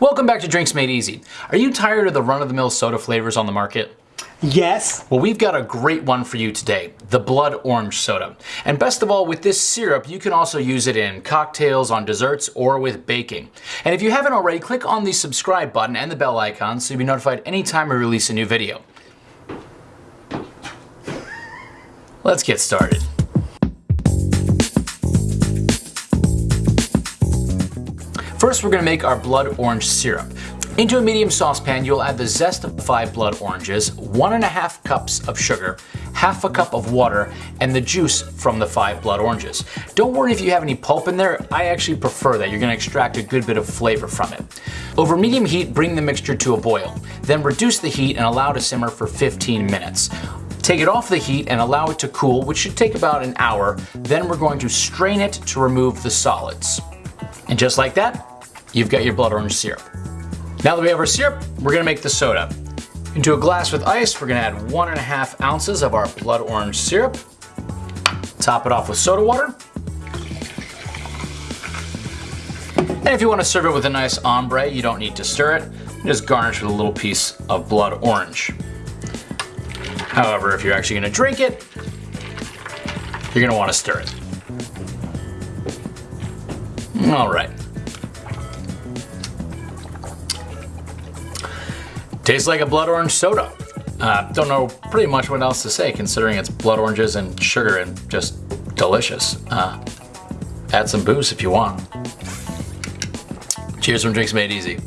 Welcome back to Drinks Made Easy. Are you tired of the run-of-the-mill soda flavors on the market? Yes. Well, we've got a great one for you today, the Blood Orange Soda. And best of all, with this syrup, you can also use it in cocktails, on desserts, or with baking. And if you haven't already, click on the subscribe button and the bell icon so you'll be notified anytime we release a new video. Let's get started. First, we're gonna make our blood orange syrup. Into a medium saucepan, you'll add the zest of five blood oranges, one and a half cups of sugar, half a cup of water, and the juice from the five blood oranges. Don't worry if you have any pulp in there, I actually prefer that. You're gonna extract a good bit of flavor from it. Over medium heat, bring the mixture to a boil. Then reduce the heat and allow to simmer for 15 minutes. Take it off the heat and allow it to cool, which should take about an hour. Then we're going to strain it to remove the solids. And just like that, you've got your blood orange syrup. Now that we have our syrup, we're gonna make the soda. Into a glass with ice, we're gonna add one and a half ounces of our blood orange syrup. Top it off with soda water. And if you wanna serve it with a nice ombre, you don't need to stir it. Just garnish with a little piece of blood orange. However, if you're actually gonna drink it, you're gonna wanna stir it. All right. Tastes like a blood orange soda. Uh, don't know pretty much what else to say considering it's blood oranges and sugar and just delicious. Uh, add some booze if you want. Cheers from Drinks Made Easy.